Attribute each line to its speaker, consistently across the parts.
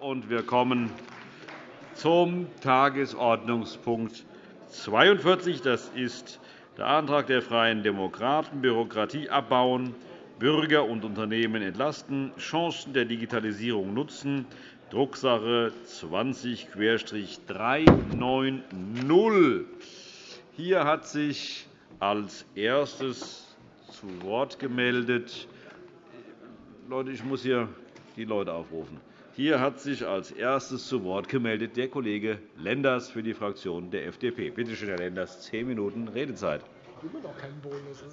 Speaker 1: und wir kommen zum Tagesordnungspunkt 42. Das ist der Antrag der Freien Demokraten, Bürokratie abbauen, Bürger und Unternehmen entlasten, Chancen der Digitalisierung nutzen, Drucksache 20-390. Hier hat sich als erstes zu Wort gemeldet. Leute, ich muss hier die Leute aufrufen. Hier hat sich als erstes zu Wort gemeldet der Kollege Lenders für die Fraktion der FDP. Bitte schön, Herr Lenders, zehn Minuten Redezeit. Immer noch keinen Bonus.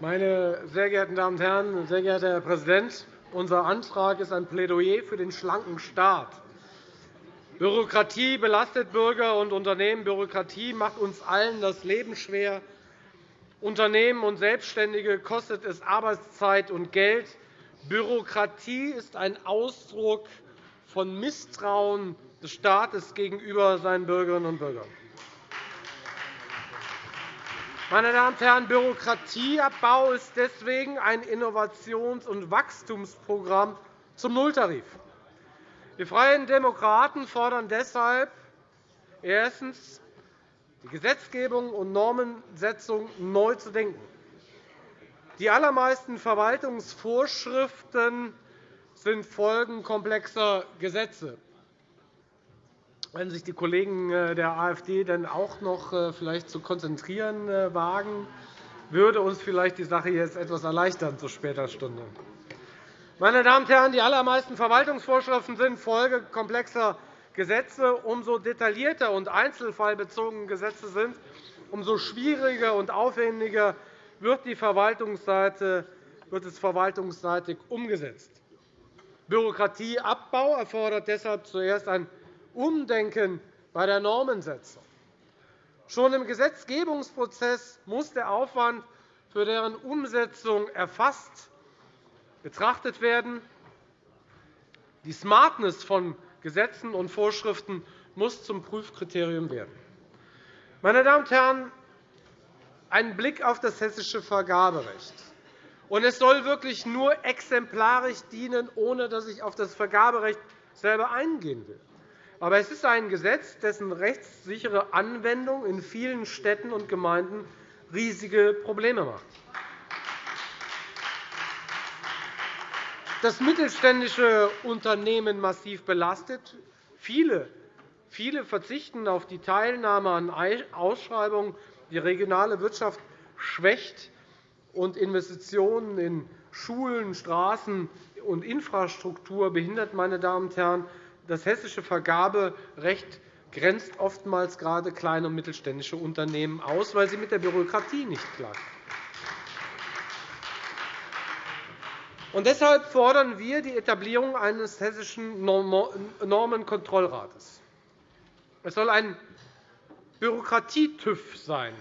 Speaker 2: Meine sehr geehrten Damen und Herren, sehr geehrter Herr Präsident! Unser Antrag ist ein Plädoyer für den schlanken Staat. Bürokratie belastet Bürger und Unternehmen. Bürokratie macht uns allen das Leben schwer. Unternehmen und Selbstständige kostet es Arbeitszeit und Geld. Bürokratie ist ein Ausdruck von Misstrauen des Staates gegenüber seinen Bürgerinnen und Bürgern. Meine Damen und Herren, Bürokratieabbau ist deswegen ein Innovations- und Wachstumsprogramm zum Nulltarif. Die Freien Demokraten fordern deshalb erstens, die Gesetzgebung und Normensetzung neu zu denken. Die allermeisten Verwaltungsvorschriften sind Folgen komplexer Gesetze. Wenn sich die Kollegen äh, der AfD dann auch noch äh, vielleicht zu konzentrieren äh, wagen, würde uns vielleicht die Sache jetzt etwas erleichtern zu später Stunde. Meine Damen und Herren, die allermeisten Verwaltungsvorschriften sind Folge komplexer Gesetze. Umso detaillierter und einzelfallbezogene Gesetze sind, umso schwieriger und aufwendiger wird, die Verwaltungsseite, wird es verwaltungsseitig umgesetzt. Bürokratieabbau erfordert deshalb zuerst ein Umdenken bei der Normensetzung. Schon im Gesetzgebungsprozess muss der Aufwand für deren Umsetzung erfasst betrachtet werden. Die Smartness von Gesetzen und Vorschriften muss zum Prüfkriterium werden. Meine Damen und Herren, ein Blick auf das hessische Vergaberecht. es soll wirklich nur exemplarisch dienen, ohne dass ich auf das Vergaberecht selber eingehen will. Aber es ist ein Gesetz, dessen rechtssichere Anwendung in vielen Städten und Gemeinden riesige Probleme macht. Das mittelständische Unternehmen massiv belastet. Viele, viele verzichten auf die Teilnahme an Ausschreibungen. Die regionale Wirtschaft schwächt, und Investitionen in Schulen, Straßen und Infrastruktur behindert. Meine Damen und Herren. Das hessische Vergaberecht grenzt oftmals gerade kleine und mittelständische Unternehmen aus, weil sie mit der Bürokratie nicht klarkommen. Und deshalb fordern wir die Etablierung eines hessischen Normenkontrollrates. Es soll ein Bürokratie-TÜV sein.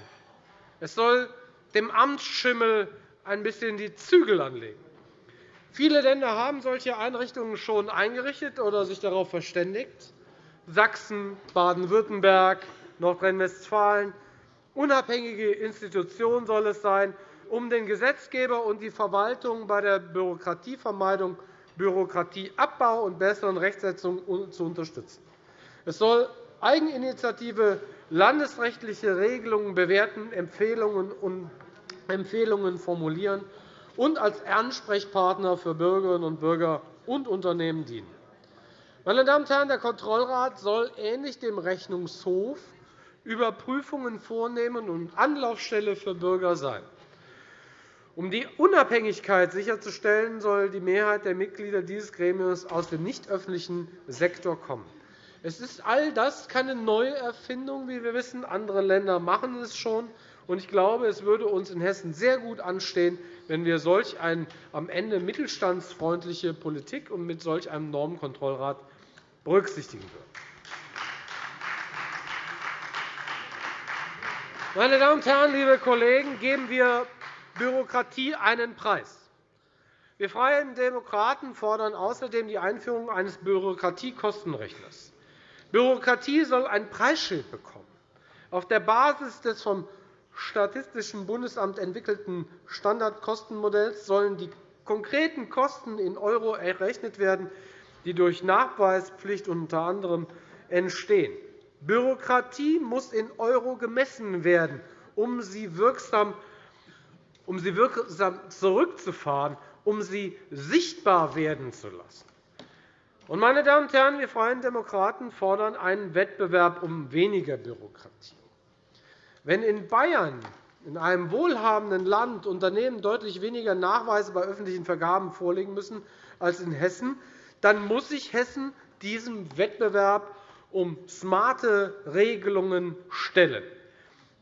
Speaker 2: Es soll dem Amtsschimmel ein bisschen die Zügel anlegen. Viele Länder haben solche Einrichtungen schon eingerichtet oder sich darauf verständigt. Sachsen, Baden-Württemberg, Nordrhein-Westfalen. Unabhängige Institutionen soll es sein, um den Gesetzgeber und die Verwaltung bei der Bürokratievermeidung, Bürokratieabbau und besseren Rechtsetzung zu unterstützen. Es soll Eigeninitiative landesrechtliche Regelungen bewerten, Empfehlungen und Empfehlungen formulieren und als Ansprechpartner für Bürgerinnen und Bürger und Unternehmen dienen. Meine Damen und Herren, der Kontrollrat soll ähnlich dem Rechnungshof Überprüfungen vornehmen und Anlaufstelle für Bürger sein. Um die Unabhängigkeit sicherzustellen, soll die Mehrheit der Mitglieder dieses Gremiums aus dem nicht öffentlichen Sektor kommen. Es ist all das keine neue Erfindung, wie wir wissen. Andere Länder machen es schon. Ich glaube, es würde uns in Hessen sehr gut anstehen, wenn wir solch eine am Ende mittelstandsfreundliche Politik und mit solch einem Normenkontrollrat berücksichtigen würden. Meine Damen und Herren, liebe Kollegen, geben wir Bürokratie einen Preis. Wir Freien Demokraten fordern außerdem die Einführung eines Bürokratiekostenrechners. Bürokratie soll ein Preisschild bekommen. Auf der Basis des vom Statistischen Bundesamt entwickelten Standardkostenmodells sollen die konkreten Kosten in € errechnet werden, die durch Nachweispflicht unter anderem entstehen. Bürokratie muss in € gemessen werden, um sie wirksam um sie wirksam zurückzufahren, um sie sichtbar werden zu lassen. Meine Damen und Herren, wir Freien Demokraten fordern einen Wettbewerb um weniger Bürokratie. Wenn in Bayern, in einem wohlhabenden Land, Unternehmen deutlich weniger Nachweise bei öffentlichen Vergaben vorlegen müssen als in Hessen, dann muss sich Hessen diesem Wettbewerb um smarte Regelungen stellen.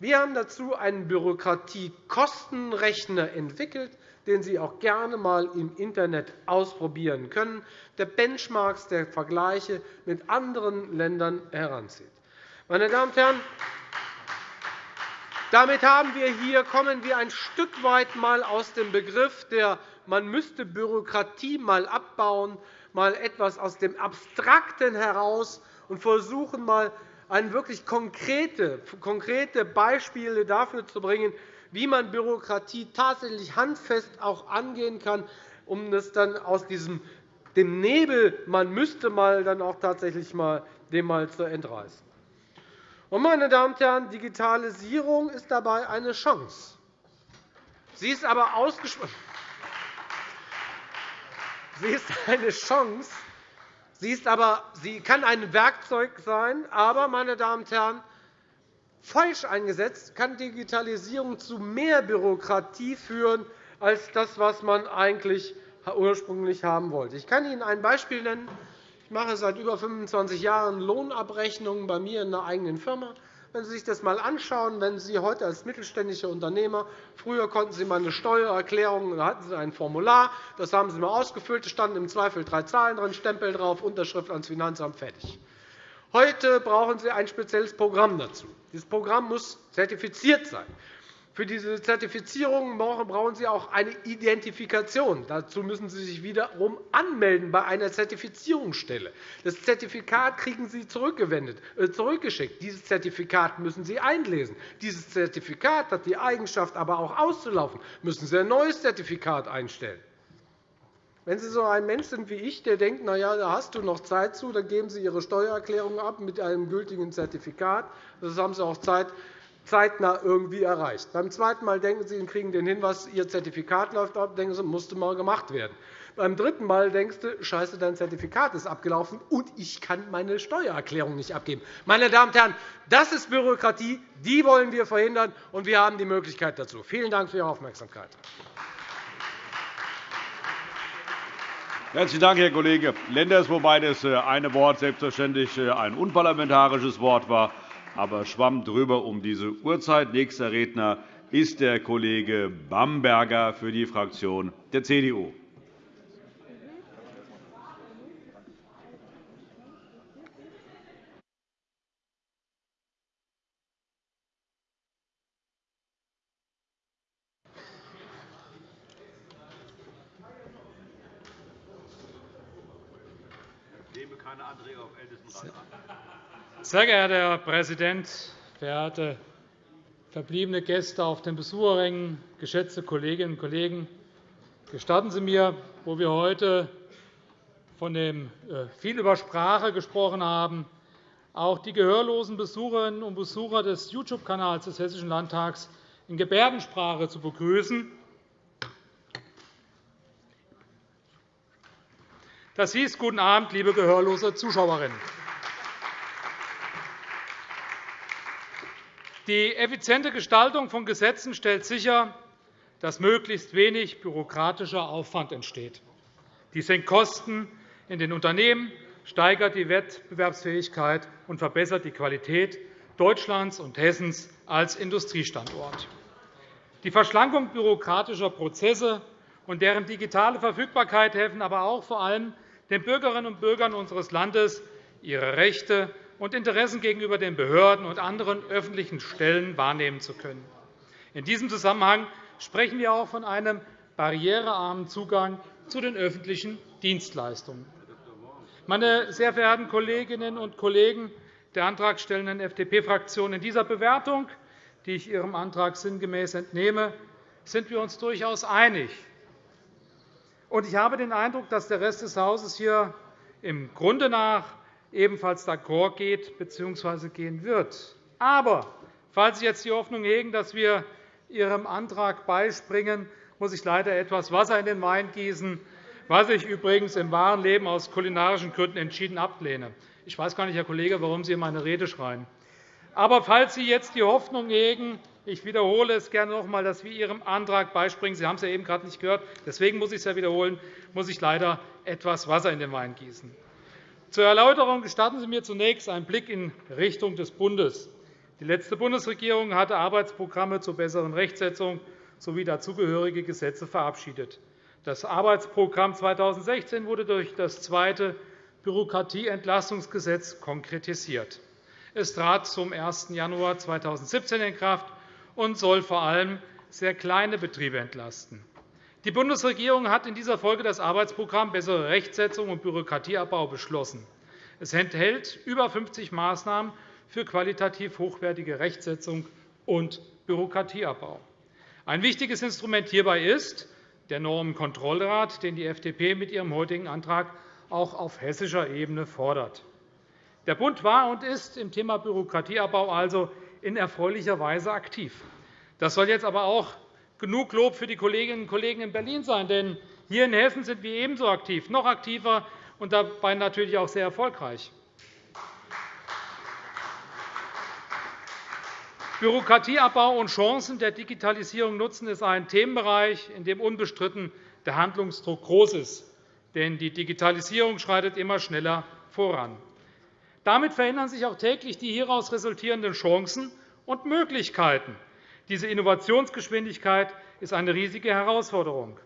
Speaker 2: Wir haben dazu einen Bürokratiekostenrechner entwickelt, den Sie auch gerne einmal im Internet ausprobieren können, der Benchmarks, der Vergleiche mit anderen Ländern heranzieht. Meine Damen und Herren, damit haben wir hier, kommen wir ein Stück weit mal aus dem Begriff der man müsste Bürokratie mal abbauen, mal etwas aus dem Abstrakten heraus und versuchen, mal ein wirklich konkrete, konkrete Beispiele dafür zu bringen, wie man Bürokratie tatsächlich handfest auch angehen kann, um es dann aus diesem dem Nebel, man müsste mal dann auch tatsächlich mal dem mal zu entreißen. meine Damen und Herren, Digitalisierung ist dabei eine Chance. Sie ist aber ausgesprochen. Sie ist eine Chance, Sie, ist aber, sie kann ein Werkzeug sein, aber, meine Damen und Herren, falsch eingesetzt kann Digitalisierung zu mehr Bürokratie führen, als das, was man eigentlich ursprünglich haben wollte. Ich kann Ihnen ein Beispiel nennen. Ich mache seit über 25 Jahren Lohnabrechnungen bei mir in einer eigenen Firma. Wenn Sie sich das einmal anschauen, wenn Sie heute als mittelständischer Unternehmer früher konnten Sie mal eine Steuererklärung, da hatten Sie ein Formular, das haben Sie mal ausgefüllt, es standen im Zweifel drei Zahlen drin, Stempel drauf, Unterschrift ans Finanzamt, fertig. Heute brauchen Sie ein spezielles Programm dazu. Dieses Programm muss zertifiziert sein. Für diese Zertifizierung brauchen Sie auch eine Identifikation. Dazu müssen Sie sich wiederum anmelden bei einer Zertifizierungsstelle. Das Zertifikat kriegen Sie äh, zurückgeschickt. Dieses Zertifikat müssen Sie einlesen. Dieses Zertifikat hat die Eigenschaft, aber auch auszulaufen. Müssen Sie ein neues Zertifikat einstellen. Wenn Sie so ein Mensch sind wie ich, der denkt, na ja, da hast du noch Zeit zu, dann geben Sie Ihre Steuererklärung ab mit einem gültigen Zertifikat. Das haben Sie auch Zeit, zeitnah irgendwie erreicht. Beim zweiten Mal denken Sie, Sie kriegen den Hinweis, Ihr Zertifikat läuft ab, denken Sie, musste mal gemacht werden. Beim dritten Mal denkst du, Scheiße, dein Zertifikat ist abgelaufen und ich kann meine Steuererklärung nicht abgeben. Meine Damen und Herren, das ist Bürokratie, die wollen wir verhindern, und wir haben die Möglichkeit dazu. Vielen Dank für Ihre Aufmerksamkeit.
Speaker 1: Herzlichen Dank, Herr Kollege Lenders, wobei das äh, eine Wort selbstverständlich äh, ein unparlamentarisches Wort war aber schwamm drüber um diese Uhrzeit. Nächster Redner ist der Kollege Bamberger für die Fraktion der CDU.
Speaker 3: Sehr geehrter Herr Präsident, verehrte verbliebene Gäste auf den Besucherrängen, geschätzte Kolleginnen und Kollegen! Gestatten Sie mir, wo wir heute von dem äh, viel über Sprache gesprochen haben, auch die gehörlosen Besucherinnen und Besucher des YouTube-Kanals des Hessischen Landtags in Gebärdensprache zu begrüßen. Das hieß Guten Abend, liebe gehörlose Zuschauerinnen. Die effiziente Gestaltung von Gesetzen stellt sicher, dass möglichst wenig bürokratischer Aufwand entsteht. Dies senkt Kosten in den Unternehmen, steigert die Wettbewerbsfähigkeit und verbessert die Qualität Deutschlands und Hessens als Industriestandort. Die Verschlankung bürokratischer Prozesse und deren digitale Verfügbarkeit helfen aber auch vor allem den Bürgerinnen und Bürgern unseres Landes, ihre Rechte und Interessen gegenüber den Behörden und anderen öffentlichen Stellen wahrnehmen zu können. In diesem Zusammenhang sprechen wir auch von einem barrierearmen Zugang zu den öffentlichen Dienstleistungen. Meine sehr verehrten Kolleginnen und Kollegen der antragstellenden FDP-Fraktion, in dieser Bewertung die ich Ihrem Antrag sinngemäß entnehme, sind wir uns durchaus einig. Ich habe den Eindruck, dass der Rest des Hauses hier im Grunde nach ebenfalls d'accord geht bzw. gehen wird. Aber falls Sie jetzt die Hoffnung hegen, dass wir Ihrem Antrag beispringen, muss ich leider etwas Wasser in den Wein gießen, was ich übrigens im wahren Leben aus kulinarischen Gründen entschieden ablehne. Ich weiß gar nicht, Herr Kollege, warum Sie in meine Rede schreien. Aber falls Sie jetzt die Hoffnung hegen, ich wiederhole es gerne noch einmal, dass wir Ihrem Antrag beispringen. Sie haben es ja eben gerade nicht gehört. Deswegen muss ich es ja wiederholen, muss ich leider etwas Wasser in den Wein gießen. Zur Erläuterung gestatten Sie mir zunächst einen Blick in Richtung des Bundes. Die letzte Bundesregierung hatte Arbeitsprogramme zur besseren Rechtsetzung sowie dazugehörige Gesetze verabschiedet. Das Arbeitsprogramm 2016 wurde durch das zweite Bürokratieentlastungsgesetz konkretisiert. Es trat zum 1. Januar 2017 in Kraft und soll vor allem sehr kleine Betriebe entlasten. Die Bundesregierung hat in dieser Folge das Arbeitsprogramm Bessere Rechtsetzung und Bürokratieabbau beschlossen. Es enthält über 50 Maßnahmen für qualitativ hochwertige Rechtsetzung und Bürokratieabbau. Ein wichtiges Instrument hierbei ist der Normenkontrollrat, den die FDP mit ihrem heutigen Antrag auch auf hessischer Ebene fordert. Der Bund war und ist im Thema Bürokratieabbau also in erfreulicher Weise aktiv. Das soll jetzt aber auch genug Lob für die Kolleginnen und Kollegen in Berlin sein. Denn hier in Hessen sind wir ebenso aktiv, noch aktiver und dabei natürlich auch sehr erfolgreich. Bürokratieabbau und Chancen der Digitalisierung nutzen ist ein Themenbereich, in dem unbestritten der Handlungsdruck groß ist. Denn die Digitalisierung schreitet immer schneller voran. Damit verändern sich auch täglich die hieraus resultierenden Chancen und Möglichkeiten. Diese Innovationsgeschwindigkeit ist eine riesige Herausforderung.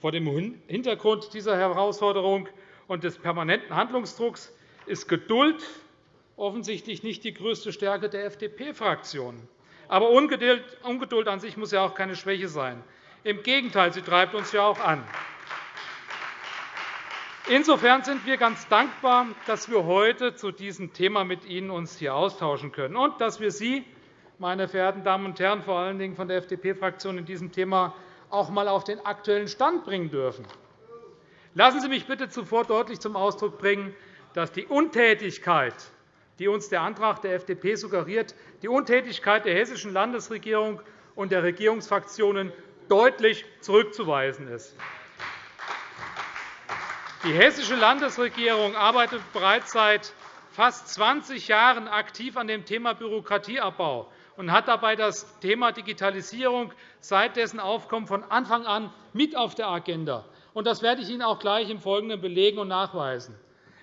Speaker 3: Vor dem Hintergrund dieser Herausforderung und des permanenten Handlungsdrucks ist Geduld offensichtlich nicht die größte Stärke der FDP-Fraktion. Aber Ungeduld an sich muss ja auch keine Schwäche sein. Im Gegenteil, sie treibt uns ja auch an. Insofern sind wir ganz dankbar, dass wir heute zu diesem Thema mit Ihnen uns hier austauschen können und dass wir Sie, meine verehrten Damen und Herren, vor allen Dingen von der FDP-Fraktion in diesem Thema auch einmal auf den aktuellen Stand bringen dürfen. Lassen Sie mich bitte zuvor deutlich zum Ausdruck bringen, dass die Untätigkeit, die uns der Antrag der FDP suggeriert, die Untätigkeit der hessischen Landesregierung und der Regierungsfraktionen deutlich zurückzuweisen ist. Die Hessische Landesregierung arbeitet bereits seit fast 20 Jahren aktiv an dem Thema Bürokratieabbau und hat dabei das Thema Digitalisierung seit dessen Aufkommen von Anfang an mit auf der Agenda. Das werde ich Ihnen auch gleich im Folgenden belegen und nachweisen.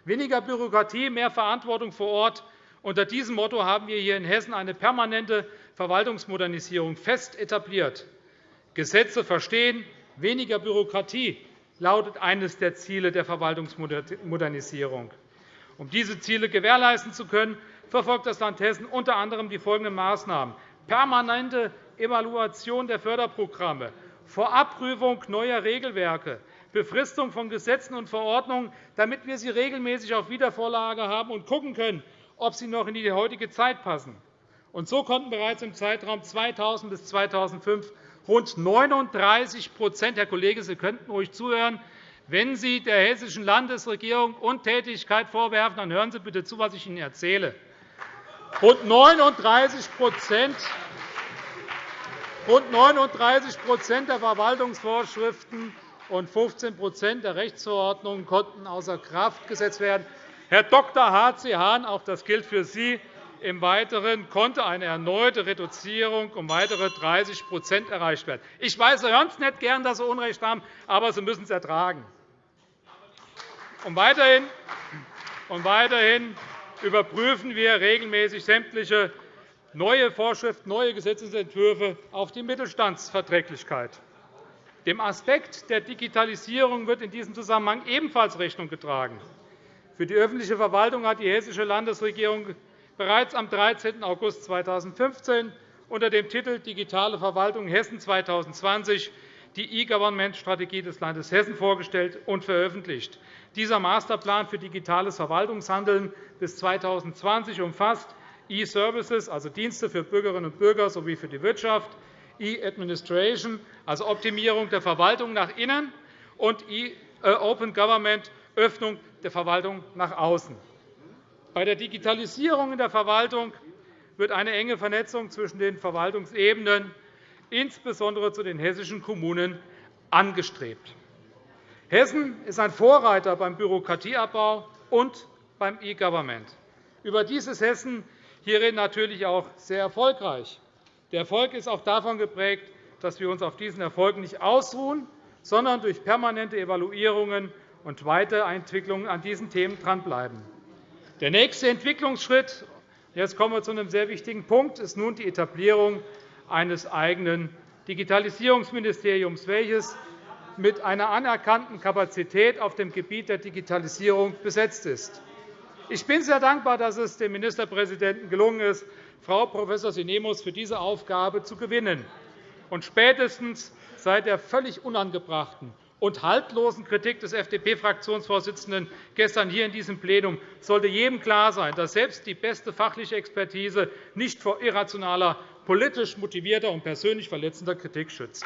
Speaker 3: Weniger Bürokratie, mehr Verantwortung vor Ort. Unter diesem Motto haben wir hier in Hessen eine permanente Verwaltungsmodernisierung fest etabliert. Gesetze verstehen, weniger Bürokratie lautet eines der Ziele der Verwaltungsmodernisierung. Um diese Ziele gewährleisten zu können, verfolgt das Land Hessen unter anderem die folgenden Maßnahmen. Permanente Evaluation der Förderprogramme, Vorabprüfung neuer Regelwerke, Befristung von Gesetzen und Verordnungen, damit wir sie regelmäßig auf Wiedervorlage haben und schauen können, ob sie noch in die heutige Zeit passen. Und so konnten bereits im Zeitraum 2000 bis 2005 rund 39% Herr Kollege, Sie könnten ruhig zuhören. Wenn Sie der hessischen Landesregierung Untätigkeit vorwerfen, dann hören Sie bitte zu, was ich Ihnen erzähle. Rund 39 Rund 39 der Verwaltungsvorschriften und 15% der Rechtsverordnungen konnten außer Kraft gesetzt werden. Herr Dr. H.C. Hahn, auch das gilt für Sie, im Weiteren konnte eine erneute Reduzierung um weitere 30% erreicht werden. Ich weiß, Sie hören es nicht gern, dass Sie Unrecht haben, aber Sie müssen es ertragen. Und weiterhin, und weiterhin überprüfen wir regelmäßig sämtliche neue Vorschriften, neue Gesetzentwürfe auf die Mittelstandsverträglichkeit. Dem Aspekt der Digitalisierung wird in diesem Zusammenhang ebenfalls Rechnung getragen. Für die öffentliche Verwaltung hat die Hessische Landesregierung bereits am 13. August 2015 unter dem Titel Digitale Verwaltung Hessen 2020 die E-Government-Strategie des Landes Hessen vorgestellt und veröffentlicht. Dieser Masterplan für digitales Verwaltungshandeln bis 2020 umfasst E-Services, also Dienste für Bürgerinnen und Bürger sowie für die Wirtschaft, E-Administration, also Optimierung der Verwaltung nach innen, und äh, Open Government, Öffnung der Verwaltung nach außen. Bei der Digitalisierung in der Verwaltung wird eine enge Vernetzung zwischen den Verwaltungsebenen, insbesondere zu den hessischen Kommunen, angestrebt. Hessen ist ein Vorreiter beim Bürokratieabbau und beim E-Government. Überdies ist Hessen hierin natürlich auch sehr erfolgreich. Der Erfolg ist auch davon geprägt, dass wir uns auf diesen Erfolgen nicht ausruhen, sondern durch permanente Evaluierungen und Weiterentwicklungen an diesen Themen dranbleiben. Der nächste Entwicklungsschritt jetzt kommen wir zu einem sehr wichtigen Punkt ist nun die Etablierung eines eigenen Digitalisierungsministeriums, welches mit einer anerkannten Kapazität auf dem Gebiet der Digitalisierung besetzt ist. Ich bin sehr dankbar, dass es dem Ministerpräsidenten gelungen ist, Frau Prof. Sinemus für diese Aufgabe zu gewinnen. Und spätestens seit der völlig unangebrachten und haltlosen Kritik des FDP-Fraktionsvorsitzenden gestern hier in diesem Plenum sollte jedem klar sein, dass selbst die beste fachliche Expertise nicht vor irrationaler, politisch motivierter und persönlich verletzender Kritik schützt.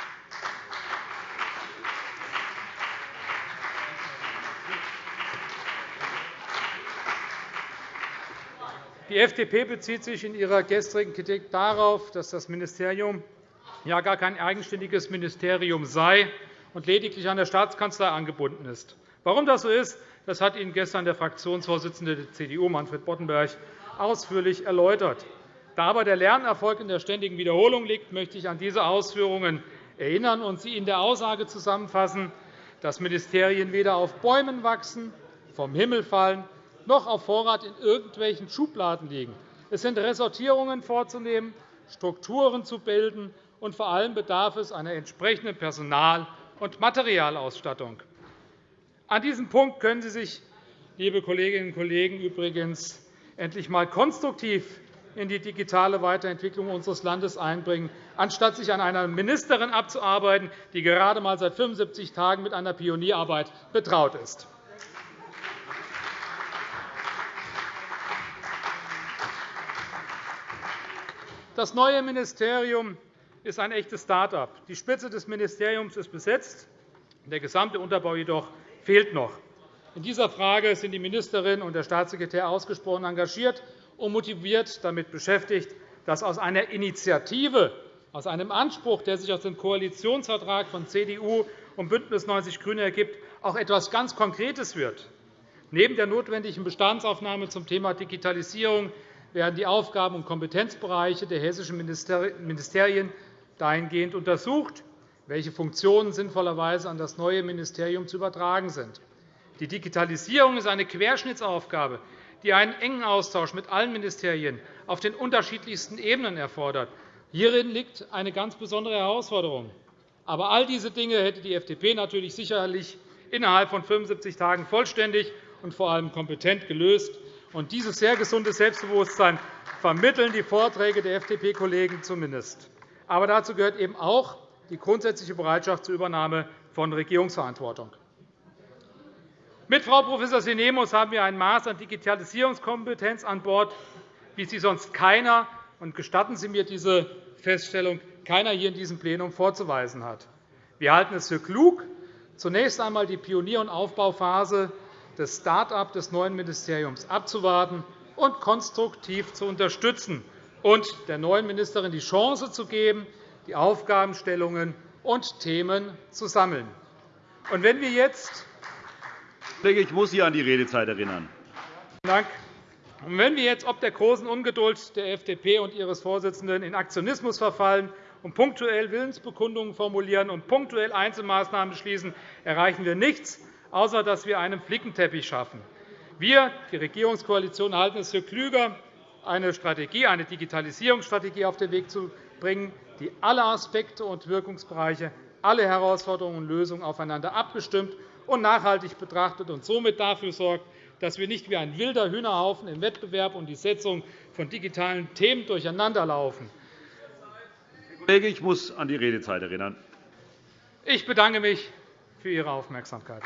Speaker 3: Die FDP bezieht sich in ihrer gestrigen Kritik darauf, dass das Ministerium ja gar kein eigenständiges Ministerium sei und lediglich an der Staatskanzlei angebunden ist. Warum das so ist, das hat Ihnen gestern der Fraktionsvorsitzende der CDU, Manfred Boddenberg, ausführlich erläutert. Da aber der Lernerfolg in der ständigen Wiederholung liegt, möchte ich an diese Ausführungen erinnern und sie in der Aussage zusammenfassen, dass Ministerien weder auf Bäumen wachsen, vom Himmel fallen noch auf Vorrat in irgendwelchen Schubladen liegen. Es sind Ressortierungen vorzunehmen, Strukturen zu bilden, und vor allem bedarf es einer entsprechenden Personal- und Materialausstattung. An diesem Punkt können Sie sich, liebe Kolleginnen und Kollegen, übrigens endlich einmal konstruktiv in die digitale Weiterentwicklung unseres Landes einbringen, anstatt sich an einer Ministerin abzuarbeiten, die gerade einmal seit 75 Tagen mit einer Pionierarbeit betraut ist. Das neue Ministerium ist ein echtes Start-up. Die Spitze des Ministeriums ist besetzt, der gesamte Unterbau jedoch fehlt noch. In dieser Frage sind die Ministerin und der Staatssekretär ausgesprochen engagiert und motiviert damit beschäftigt, dass aus einer Initiative, aus einem Anspruch, der sich aus dem Koalitionsvertrag von CDU und BÜNDNIS 90 die GRÜNEN ergibt, auch etwas ganz Konkretes wird. Neben der notwendigen Bestandsaufnahme zum Thema Digitalisierung werden die Aufgaben- und Kompetenzbereiche der hessischen Ministerien dahingehend untersucht, welche Funktionen sinnvollerweise an das neue Ministerium zu übertragen sind. Die Digitalisierung ist eine Querschnittsaufgabe, die einen engen Austausch mit allen Ministerien auf den unterschiedlichsten Ebenen erfordert. Hierin liegt eine ganz besondere Herausforderung. Aber all diese Dinge hätte die FDP natürlich sicherlich innerhalb von 75 Tagen vollständig und vor allem kompetent gelöst. Und dieses sehr gesunde Selbstbewusstsein vermitteln die Vorträge der FDP-Kollegen zumindest. Aber dazu gehört eben auch die grundsätzliche Bereitschaft zur Übernahme von Regierungsverantwortung. Mit Frau Prof. Sinemus haben wir ein Maß an Digitalisierungskompetenz an Bord, wie sie sonst keiner – und gestatten Sie mir diese Feststellung – keiner hier in diesem Plenum vorzuweisen hat. Wir halten es für klug, zunächst einmal die Pionier- und Aufbauphase des Start-up des neuen Ministeriums abzuwarten und konstruktiv zu unterstützen und der neuen Ministerin die Chance zu geben, die Aufgabenstellungen und Themen zu sammeln. Und wenn wir jetzt
Speaker 1: ich muss Sie an die Redezeit erinnern.
Speaker 3: Dank. Und wenn wir jetzt ob der großen Ungeduld der FDP und ihres Vorsitzenden in Aktionismus verfallen und punktuell Willensbekundungen formulieren und punktuell Einzelmaßnahmen beschließen, erreichen wir nichts, außer dass wir einen Flickenteppich schaffen. Wir, die Regierungskoalition, halten es für klüger, eine Strategie, eine Digitalisierungsstrategie auf den Weg zu bringen, die alle Aspekte und Wirkungsbereiche, alle Herausforderungen und Lösungen aufeinander abgestimmt und nachhaltig betrachtet und somit dafür sorgt, dass wir nicht wie ein wilder Hühnerhaufen im Wettbewerb und die Setzung von digitalen Themen durcheinanderlaufen.
Speaker 1: Kollege, ich muss an die Redezeit erinnern.
Speaker 3: Ich bedanke mich für Ihre Aufmerksamkeit.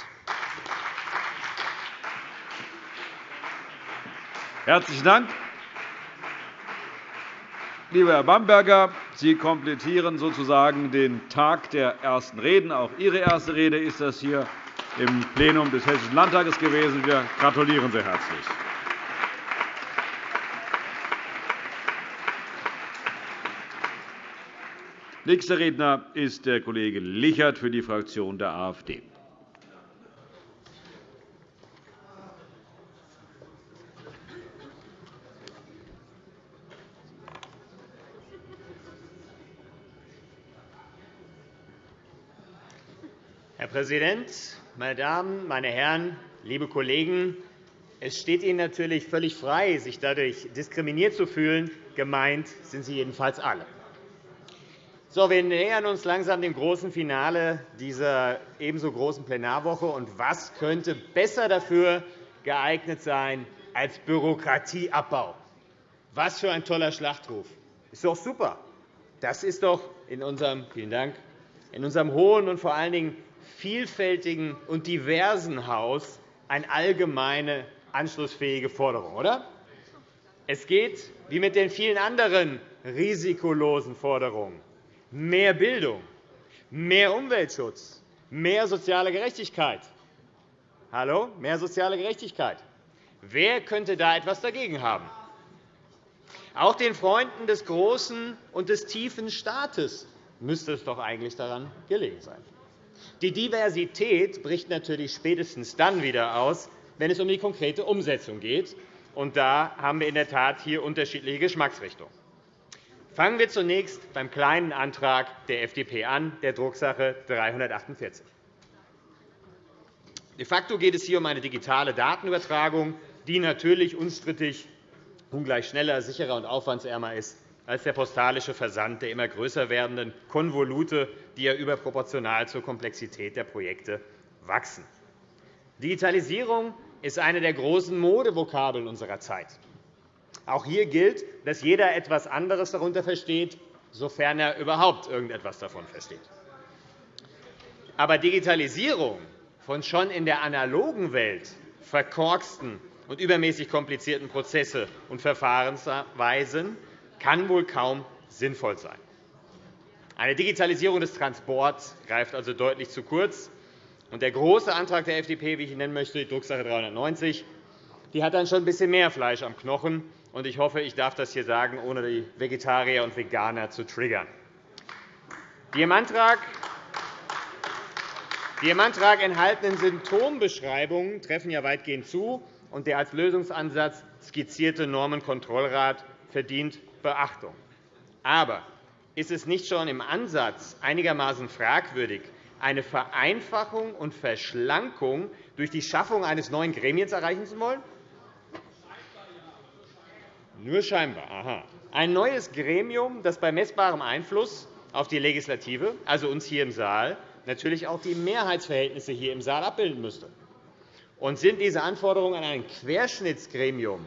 Speaker 1: Herzlichen Dank. Lieber Herr Bamberger, Sie komplettieren sozusagen den Tag der ersten Reden. Auch Ihre erste Rede ist das hier im Plenum des Hessischen Landtages gewesen. Wir gratulieren sehr herzlich. Nächster Redner ist der Kollege Lichert für die Fraktion der AfD.
Speaker 4: Präsident, meine Damen, meine Herren, liebe Kollegen! Es steht Ihnen natürlich völlig frei, sich dadurch diskriminiert zu fühlen. Gemeint sind Sie jedenfalls alle. So, wir nähern uns langsam dem großen Finale dieser ebenso großen Plenarwoche. Und was könnte besser dafür geeignet sein als Bürokratieabbau? Was für ein toller Schlachtruf! Ist doch super. Das ist doch in unserem, vielen Dank, in unserem hohen und vor allen Dingen vielfältigen und diversen Haus eine allgemeine anschlussfähige Forderung, oder? Es geht, wie mit den vielen anderen risikolosen Forderungen, mehr Bildung, mehr Umweltschutz, mehr soziale Gerechtigkeit. Hallo? Mehr soziale Gerechtigkeit. Wer könnte da etwas dagegen haben? Auch den Freunden des großen und des tiefen Staates müsste es doch eigentlich daran gelegen sein. Die Diversität bricht natürlich spätestens dann wieder aus, wenn es um die konkrete Umsetzung geht. Und da haben wir in der Tat hier unterschiedliche Geschmacksrichtungen. Fangen wir zunächst beim kleinen Antrag der FDP an, der Drucksache 348. De facto geht es hier um eine digitale Datenübertragung, die natürlich unstrittig ungleich schneller, sicherer und aufwandsärmer ist als der postalische Versand der immer größer werdenden Konvolute, die ja überproportional zur Komplexität der Projekte wachsen. Digitalisierung ist eine der großen Modevokabeln unserer Zeit. Auch hier gilt, dass jeder etwas anderes darunter versteht, sofern er überhaupt irgendetwas davon versteht. Aber Digitalisierung von schon in der analogen Welt verkorksten und übermäßig komplizierten Prozesse und Verfahrensweisen kann wohl kaum sinnvoll sein. Eine Digitalisierung des Transports greift also deutlich zu kurz. Der große Antrag der FDP, wie ich ihn nennen möchte, die Drucksache 390, die hat dann schon ein bisschen mehr Fleisch am Knochen. Ich hoffe, ich darf das hier sagen, ohne die Vegetarier und Veganer zu triggern. Die im Antrag die im Antrag enthaltenen Symptombeschreibungen treffen ja weitgehend zu, und der als Lösungsansatz skizzierte Normenkontrollrat verdient Beachtung. Aber ist es nicht schon im Ansatz einigermaßen fragwürdig, eine Vereinfachung und Verschlankung durch die Schaffung eines neuen Gremiums erreichen zu wollen? Nur scheinbar. Aha. Ein neues Gremium, das bei messbarem Einfluss auf die Legislative, also uns hier im Saal, natürlich auch die Mehrheitsverhältnisse hier im Saal abbilden müsste. Und sind diese Anforderungen an ein Querschnittsgremium,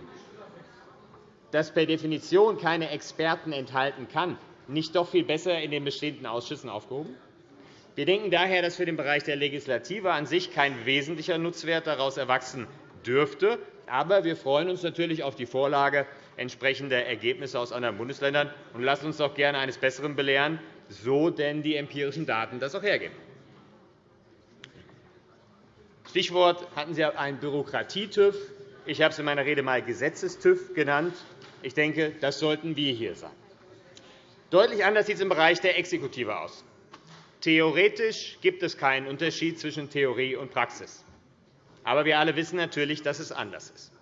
Speaker 4: das per Definition keine Experten enthalten kann, nicht doch viel besser in den bestehenden Ausschüssen aufgehoben? Wir denken daher, dass für den Bereich der Legislative an sich kein wesentlicher Nutzwert daraus erwachsen dürfte. Aber wir freuen uns natürlich auf die Vorlage entsprechender Ergebnisse aus anderen Bundesländern und lassen uns doch gerne eines Besseren belehren, so denn die empirischen Daten das auch hergeben. Stichwort hatten Sie einen Bürokratie-TÜV. Ich habe es in meiner Rede einmal Gesetzes-TÜV genannt. Ich denke, das sollten wir hier sein. Deutlich anders sieht es im Bereich der Exekutive aus. Theoretisch gibt es keinen Unterschied zwischen Theorie und Praxis. Aber wir alle wissen natürlich, dass es anders ist.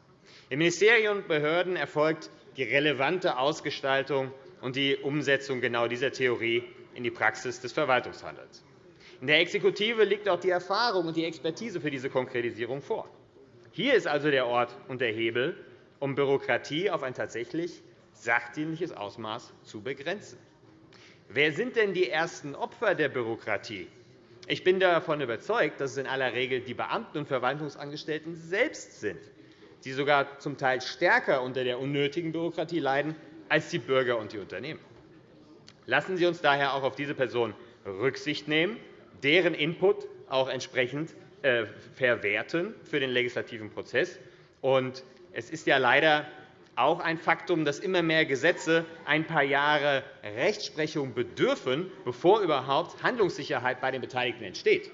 Speaker 4: In Ministerien und Behörden erfolgt die relevante Ausgestaltung und die Umsetzung genau dieser Theorie in die Praxis des Verwaltungshandelns. In der Exekutive liegt auch die Erfahrung und die Expertise für diese Konkretisierung vor. Hier ist also der Ort und der Hebel, um Bürokratie auf ein tatsächlich sachdienliches Ausmaß zu begrenzen. Wer sind denn die ersten Opfer der Bürokratie? Ich bin davon überzeugt, dass es in aller Regel die Beamten und Verwaltungsangestellten selbst sind, die sogar zum Teil stärker unter der unnötigen Bürokratie leiden als die Bürger und die Unternehmen. Lassen Sie uns daher auch auf diese Personen Rücksicht nehmen, deren Input auch entsprechend äh, verwerten für den legislativen Prozess. Und es ist ja leider auch ein Faktum, dass immer mehr Gesetze ein paar Jahre Rechtsprechung bedürfen, bevor überhaupt Handlungssicherheit bei den Beteiligten entsteht.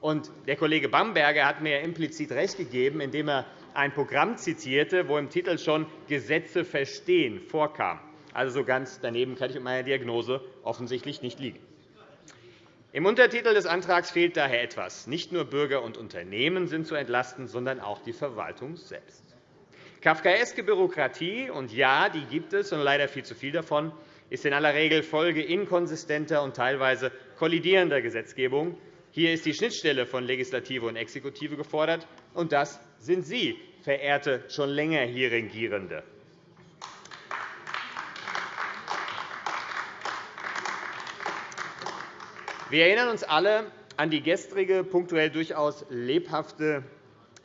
Speaker 4: Und der Kollege Bamberger hat mir implizit recht gegeben, indem er ein Programm zitierte, wo im Titel schon Gesetze verstehen vorkam. Also so ganz daneben kann ich mit meiner Diagnose offensichtlich nicht liegen. Im Untertitel des Antrags fehlt daher etwas. Nicht nur Bürger und Unternehmen sind zu entlasten, sondern auch die Verwaltung selbst. Kafkaeske Bürokratie, und ja, die gibt es, und leider viel zu viel davon, ist in aller Regel Folge inkonsistenter und teilweise kollidierender Gesetzgebung. Hier ist die Schnittstelle von Legislative und Exekutive gefordert, und das sind Sie, verehrte, schon länger hier Regierende. Wir erinnern uns alle an die gestrige, punktuell durchaus lebhafte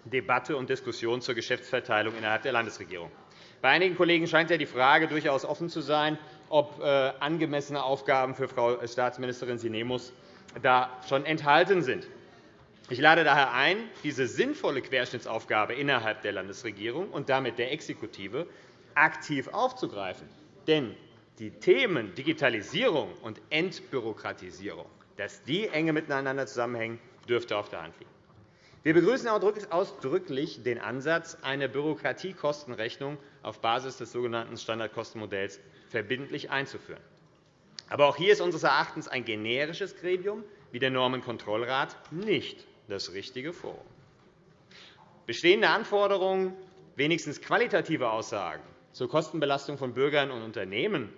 Speaker 4: Debatte und Diskussion zur Geschäftsverteilung innerhalb der Landesregierung. Bei einigen Kollegen scheint ja die Frage durchaus offen zu sein, ob äh, angemessene Aufgaben für Frau Staatsministerin Sinemus da schon enthalten sind. Ich lade daher ein, diese sinnvolle Querschnittsaufgabe innerhalb der Landesregierung und damit der Exekutive aktiv aufzugreifen. Denn die Themen Digitalisierung und Entbürokratisierung, dass die enge miteinander zusammenhängen, dürfte auf der Hand liegen. Wir begrüßen ausdrücklich den Ansatz, eine Bürokratiekostenrechnung auf Basis des sogenannten Standardkostenmodells verbindlich einzuführen. Aber auch hier ist unseres Erachtens ein generisches Gremium wie der Normenkontrollrat nicht das richtige Forum. Bestehende Anforderungen, wenigstens qualitative Aussagen zur Kostenbelastung von Bürgern und Unternehmen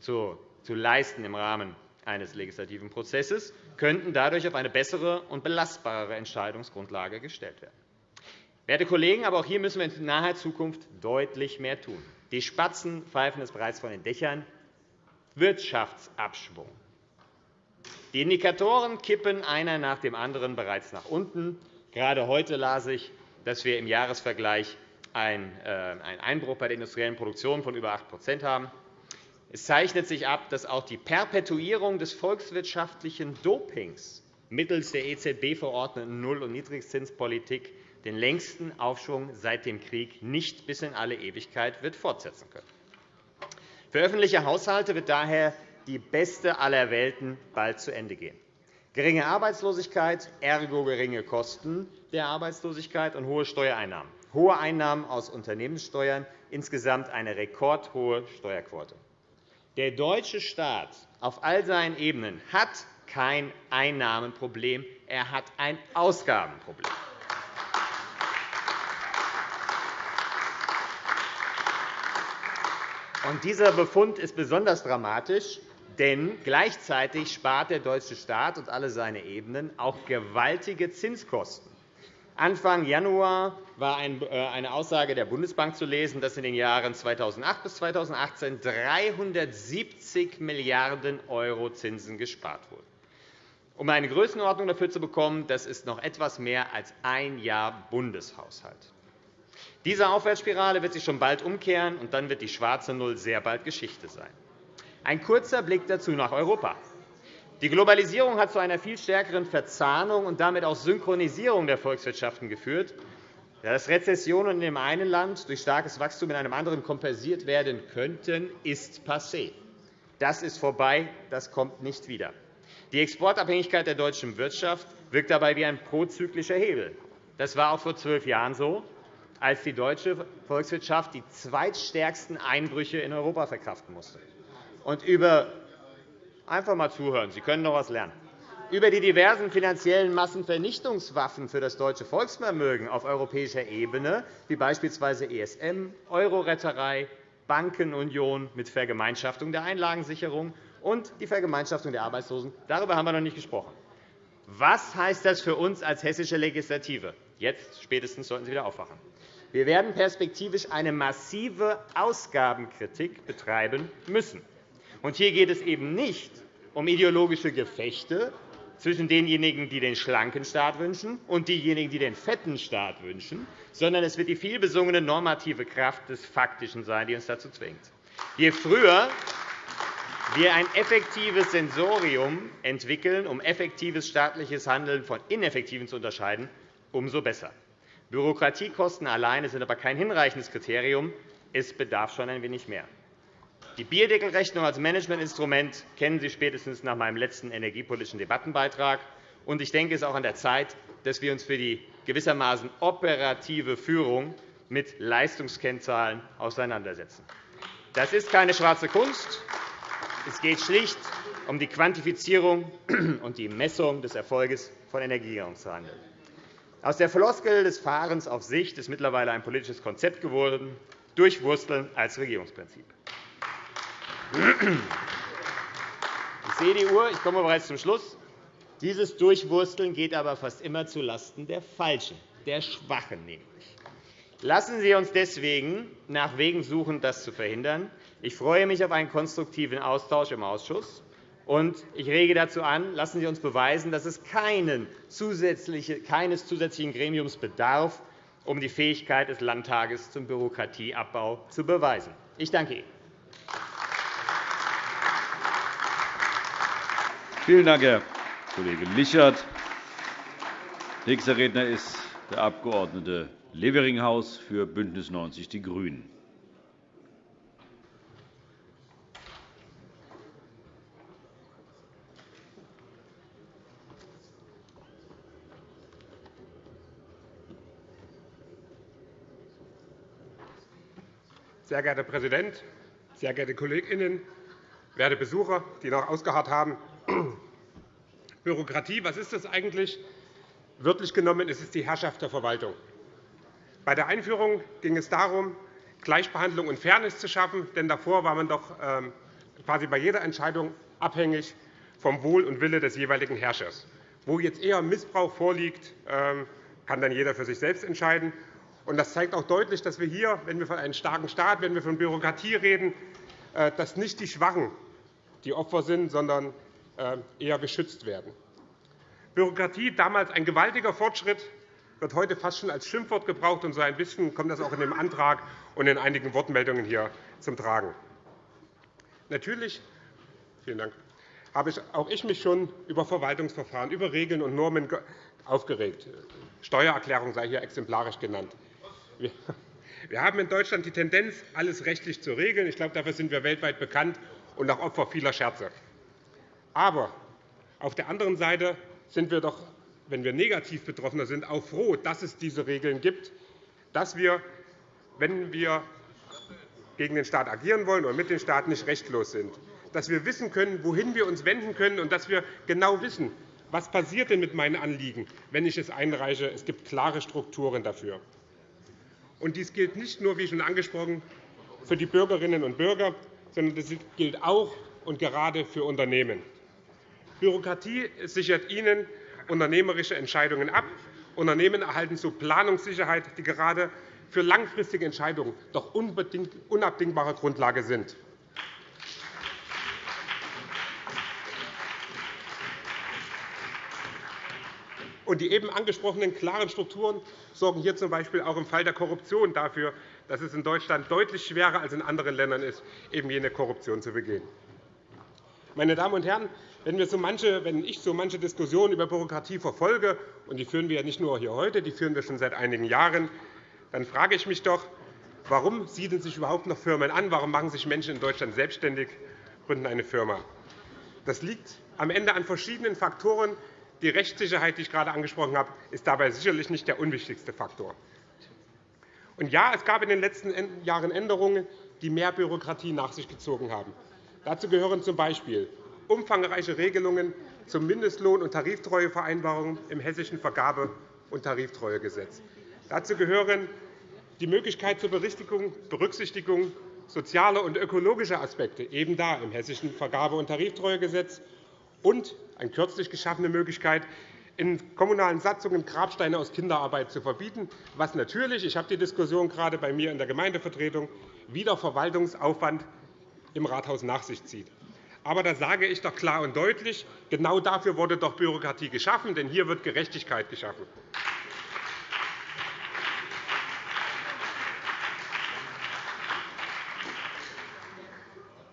Speaker 4: zu leisten im Rahmen eines legislativen Prozesses, könnten dadurch auf eine bessere und belastbarere Entscheidungsgrundlage gestellt werden. Werte Kollegen, aber auch hier müssen wir in naher Zukunft deutlich mehr tun. Die Spatzen pfeifen es bereits von den Dächern. Wirtschaftsabschwung. Die Indikatoren kippen einer nach dem anderen bereits nach unten. Gerade heute las ich, dass wir im Jahresvergleich äh, einen Einbruch bei der industriellen Produktion von über 8% haben. Es zeichnet sich ab, dass auch die Perpetuierung des volkswirtschaftlichen Dopings mittels der EZB verordneten Null- und Niedrigzinspolitik den längsten Aufschwung seit dem Krieg nicht bis in alle Ewigkeit wird fortsetzen können. Für öffentliche Haushalte wird daher die beste aller Welten bald zu Ende gehen. Geringe Arbeitslosigkeit, ergo geringe Kosten der Arbeitslosigkeit und hohe Steuereinnahmen. Hohe Einnahmen aus Unternehmenssteuern, insgesamt eine rekordhohe Steuerquote. Der deutsche Staat auf all seinen Ebenen hat kein Einnahmenproblem, er hat ein Ausgabenproblem. Und dieser Befund ist besonders dramatisch, denn gleichzeitig spart der deutsche Staat und alle seine Ebenen auch gewaltige Zinskosten. Anfang Januar war äh, eine Aussage der Bundesbank zu lesen, dass in den Jahren 2008 bis 2018 370 Milliarden € Zinsen gespart wurden. Um eine Größenordnung dafür zu bekommen, das ist noch etwas mehr als ein Jahr Bundeshaushalt. Diese Aufwärtsspirale wird sich schon bald umkehren, und dann wird die schwarze Null sehr bald Geschichte sein. Ein kurzer Blick dazu nach Europa. Die Globalisierung hat zu einer viel stärkeren Verzahnung und damit auch Synchronisierung der Volkswirtschaften geführt. Dass Rezessionen in dem einen Land durch starkes Wachstum in einem anderen kompensiert werden könnten, ist passé. Das ist vorbei, das kommt nicht wieder. Die Exportabhängigkeit der deutschen Wirtschaft wirkt dabei wie ein prozyklischer Hebel. Das war auch vor zwölf Jahren so, als die deutsche Volkswirtschaft die zweitstärksten Einbrüche in Europa verkraften musste. Und über Einfach einmal zuhören. Sie können noch etwas lernen. Über die diversen finanziellen Massenvernichtungswaffen für das deutsche Volksvermögen auf europäischer Ebene, wie beispielsweise ESM, Euroretterei, Bankenunion mit Vergemeinschaftung der Einlagensicherung und die Vergemeinschaftung der Arbeitslosen, darüber haben wir noch nicht gesprochen. Was heißt das für uns als hessische Legislative? Jetzt spätestens sollten Sie wieder aufwachen. Wir werden perspektivisch eine massive Ausgabenkritik betreiben müssen. Und hier geht es eben nicht um ideologische Gefechte zwischen denjenigen, die den schlanken Staat wünschen, und denjenigen, die den fetten Staat wünschen, sondern es wird die vielbesungene normative Kraft des Faktischen sein, die uns dazu zwingt. Je früher wir ein effektives Sensorium entwickeln, um effektives staatliches Handeln von ineffektiven zu unterscheiden, umso besser. Bürokratiekosten alleine sind aber kein hinreichendes Kriterium, Es bedarf schon ein wenig mehr. Die Bierdeckelrechnung als Managementinstrument kennen Sie spätestens nach meinem letzten energiepolitischen Debattenbeitrag. Ich denke, es ist auch an der Zeit, dass wir uns für die gewissermaßen operative Führung mit Leistungskennzahlen auseinandersetzen. Das ist keine schwarze Kunst. Es geht schlicht um die Quantifizierung und die Messung des Erfolges von Energiegewinnungshandeln. Aus der Floskel des Fahrens auf Sicht ist mittlerweile ein politisches Konzept geworden, durchwursteln als Regierungsprinzip. Ich sehe die Uhr, ich komme bereits zum Schluss. Dieses Durchwursteln geht aber fast immer zulasten der Falschen, der Schwachen nämlich. Lassen Sie uns deswegen nach Wegen suchen, das zu verhindern. Ich freue mich auf einen konstruktiven Austausch im Ausschuss. Und ich rege dazu an, lassen Sie uns beweisen, dass es keines zusätzlichen Gremiums bedarf, um die Fähigkeit des Landtages zum Bürokratieabbau zu beweisen. Ich danke Ihnen.
Speaker 1: Vielen Dank, Herr Kollege Lichert. Nächster Redner ist der Abg. Leveringhaus für BÜNDNIS 90 die GRÜNEN.
Speaker 5: Sehr geehrter Herr Präsident, sehr geehrte KollegInnen, werte Besucher, die noch ausgeharrt haben! Bürokratie, was ist das eigentlich? Wörtlich genommen ist es die Herrschaft der Verwaltung. Bei der Einführung ging es darum, Gleichbehandlung und Fairness zu schaffen, denn davor war man doch ähm, quasi bei jeder Entscheidung abhängig vom Wohl und Wille des jeweiligen Herrschers. Wo jetzt eher Missbrauch vorliegt, ähm, kann dann jeder für sich selbst entscheiden. Das zeigt auch deutlich, dass wir hier, wenn wir von einem starken Staat, wenn wir von Bürokratie reden, äh, dass nicht die Schwachen die Opfer sind, sondern eher geschützt werden. Bürokratie, damals ein gewaltiger Fortschritt, wird heute fast schon als Schimpfwort gebraucht. Und so ein bisschen kommt das auch in dem Antrag und in einigen Wortmeldungen hier zum Tragen. Natürlich vielen Dank, habe auch ich mich schon über Verwaltungsverfahren, über Regeln und Normen aufgeregt. Steuererklärung sei hier exemplarisch genannt. Wir haben in Deutschland die Tendenz, alles rechtlich zu regeln. Ich glaube, dafür sind wir weltweit bekannt und auch Opfer vieler Scherze. Aber auf der anderen Seite sind wir doch, wenn wir negativ Betroffener sind, auch froh, dass es diese Regeln gibt, dass wir, wenn wir gegen den Staat agieren wollen oder mit dem Staat nicht rechtlos sind, dass wir wissen können, wohin wir uns wenden können, und dass wir genau wissen, was passiert denn mit meinen Anliegen, wenn ich es einreiche. Es gibt klare Strukturen dafür. Und dies gilt nicht nur, wie schon angesprochen, für die Bürgerinnen und Bürger, sondern das gilt auch und gerade für Unternehmen. Bürokratie sichert ihnen unternehmerische Entscheidungen ab. Unternehmen erhalten so Planungssicherheit, die gerade für langfristige Entscheidungen doch unabdingbare Grundlage sind. Die eben angesprochenen klaren Strukturen sorgen hier z. B. auch im Fall der Korruption dafür, dass es in Deutschland deutlich schwerer als in anderen Ländern ist, eben jene Korruption zu begehen. Meine Damen und Herren, wenn, so manche, wenn ich so manche Diskussionen über Bürokratie verfolge, und die führen wir ja nicht nur hier heute, die führen wir schon seit einigen Jahren, dann frage ich mich doch, warum siedeln sich überhaupt noch Firmen an? Warum machen sich Menschen in Deutschland selbstständig, gründen eine Firma? Das liegt am Ende an verschiedenen Faktoren, die Rechtssicherheit, die ich gerade angesprochen habe, ist dabei sicherlich nicht der unwichtigste Faktor. Und ja, es gab in den letzten Jahren Änderungen, die mehr Bürokratie nach sich gezogen haben. Dazu gehören z.B. umfangreiche Regelungen zum Mindestlohn- und Tariftreuevereinbarungen im Hessischen Vergabe- und Tariftreuegesetz. Dazu gehören die Möglichkeit zur Berücksichtigung sozialer und ökologischer Aspekte, eben da im Hessischen Vergabe- und Tariftreuegesetz, und eine kürzlich geschaffene Möglichkeit, in kommunalen Satzungen Grabsteine aus Kinderarbeit zu verbieten, was natürlich, ich habe die Diskussion gerade bei mir in der Gemeindevertretung, wieder Verwaltungsaufwand im Rathaus nach sich zieht. Aber da sage ich doch klar und deutlich, genau dafür wurde doch Bürokratie geschaffen, denn hier wird Gerechtigkeit geschaffen.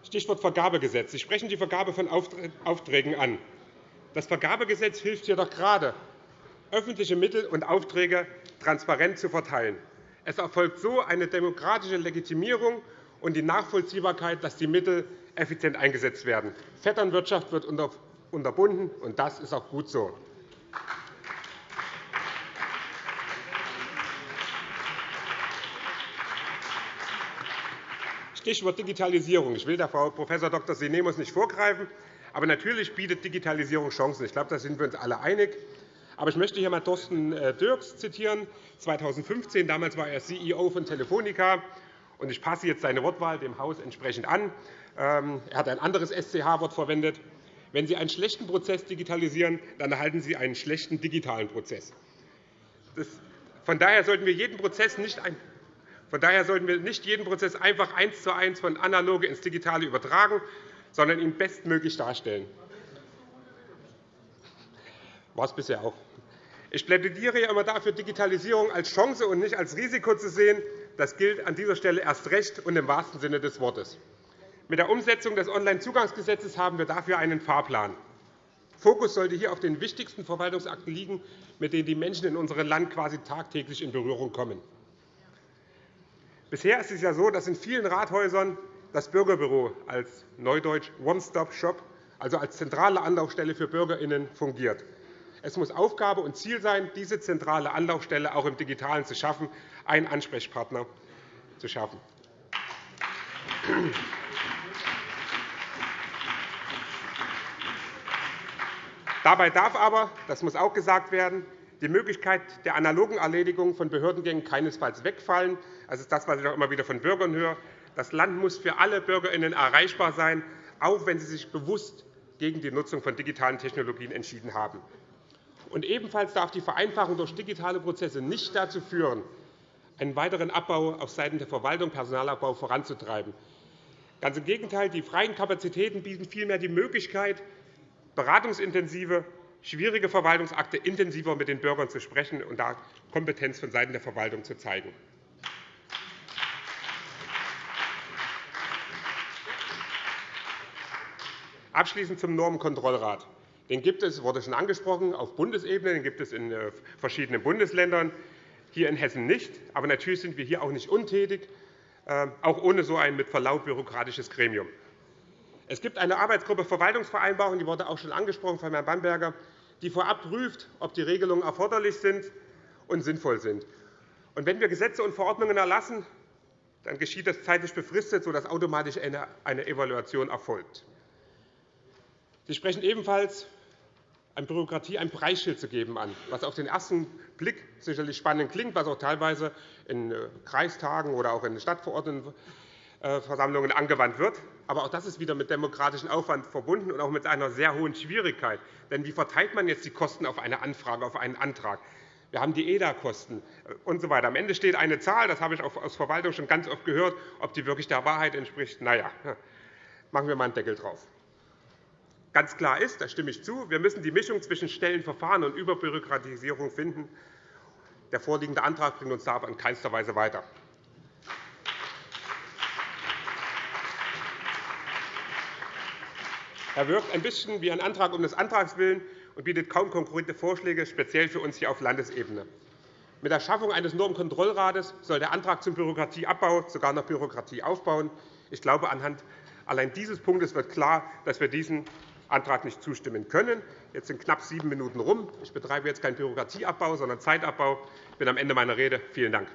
Speaker 5: Stichwort Vergabegesetz. Sie sprechen die Vergabe von Aufträgen an. Das Vergabegesetz hilft hier doch gerade, öffentliche Mittel und Aufträge transparent zu verteilen. Es erfolgt so eine demokratische Legitimierung und die Nachvollziehbarkeit, dass die Mittel effizient eingesetzt werden. Vetternwirtschaft wird unterbunden, und das ist auch gut so. Stichwort Digitalisierung. Ich will der Frau Prof. Dr. Sinemus nicht vorgreifen, aber natürlich bietet Digitalisierung Chancen. Ich glaube, da sind wir uns alle einig. Aber ich möchte hier einmal Thorsten äh, Dirks zitieren. 2015, damals war er CEO von Telefonica. Und ich passe jetzt seine Wortwahl dem Haus entsprechend an. Ähm, er hat ein anderes SCH-Wort verwendet. Wenn Sie einen schlechten Prozess digitalisieren, dann erhalten Sie einen schlechten digitalen Prozess. Von daher sollten wir jeden Prozess nicht von daher sollten wir nicht jeden Prozess einfach eins zu eins von analoge ins Digitale übertragen, sondern ihn bestmöglich darstellen. War es bisher auch. Ich plädiere immer dafür, Digitalisierung als Chance und nicht als Risiko zu sehen. Das gilt an dieser Stelle erst recht und im wahrsten Sinne des Wortes. Mit der Umsetzung des Onlinezugangsgesetzes haben wir dafür einen Fahrplan. Fokus sollte hier auf den wichtigsten Verwaltungsakten liegen, mit denen die Menschen in unserem Land quasi tagtäglich in Berührung kommen. Bisher ist es ja so, dass in vielen Rathäusern das Bürgerbüro als Neudeutsch One-Stop-Shop, also als zentrale Anlaufstelle für BürgerInnen, fungiert. Es muss Aufgabe und Ziel sein, diese zentrale Anlaufstelle auch im Digitalen zu schaffen, einen Ansprechpartner zu schaffen. Dabei darf aber, das muss auch gesagt werden, die Möglichkeit der analogen Erledigung von Behördengängen keinesfalls wegfallen. Das ist das, was ich auch immer wieder von Bürgern höre. Das Land muss für alle BürgerInnen erreichbar sein, auch wenn sie sich bewusst gegen die Nutzung von digitalen Technologien entschieden haben. Und ebenfalls darf die Vereinfachung durch digitale Prozesse nicht dazu führen, einen weiteren Abbau auf Seiten der Verwaltung, Personalabbau voranzutreiben. Ganz im Gegenteil, die freien Kapazitäten bieten vielmehr die Möglichkeit, beratungsintensive schwierige Verwaltungsakte intensiver mit den Bürgern zu sprechen und da Kompetenz vonseiten der Verwaltung zu zeigen. Abschließend zum Normenkontrollrat. Den gibt es, wurde schon angesprochen, auf Bundesebene. Den gibt es in äh, verschiedenen Bundesländern, hier in Hessen nicht. Aber natürlich sind wir hier auch nicht untätig, äh, auch ohne so ein mit Verlaub bürokratisches Gremium. Es gibt eine Arbeitsgruppe Verwaltungsvereinbarung, die wurde auch schon angesprochen von Herrn Bamberger, die vorab prüft, ob die Regelungen erforderlich sind und sinnvoll sind. Und wenn wir Gesetze und Verordnungen erlassen, dann geschieht das zeitlich befristet, sodass automatisch eine Evaluation erfolgt. Sie sprechen ebenfalls an Bürokratie ein Preisschild zu geben an, was auf den ersten Blick sicherlich spannend klingt, was auch teilweise in äh, Kreistagen oder auch in Stadtverordnetenversammlungen angewandt wird. Aber auch das ist wieder mit demokratischem Aufwand verbunden und auch mit einer sehr hohen Schwierigkeit. Denn wie verteilt man jetzt die Kosten auf eine Anfrage, auf einen Antrag? Wir haben die EDA-Kosten usw. So Am Ende steht eine Zahl, das habe ich aus Verwaltung schon ganz oft gehört. Ob die wirklich der Wahrheit entspricht, na ja, machen wir mal einen Deckel drauf. Ganz klar ist, da stimme ich zu, wir müssen die Mischung zwischen Stellenverfahren und Überbürokratisierung finden. Der vorliegende Antrag bringt uns da aber in keinster Weise weiter. Er wirkt ein bisschen wie ein Antrag um des Antrags willen und bietet kaum konkrete Vorschläge, speziell für uns hier auf Landesebene. Mit der Schaffung eines Normenkontrollrates soll der Antrag zum Bürokratieabbau sogar noch Bürokratie aufbauen. Ich glaube, anhand allein dieses Punktes wird klar, dass wir diesem Antrag nicht zustimmen können. Jetzt sind knapp sieben Minuten rum. Ich betreibe jetzt keinen Bürokratieabbau, sondern Zeitabbau. Ich bin am Ende meiner Rede. Vielen Dank.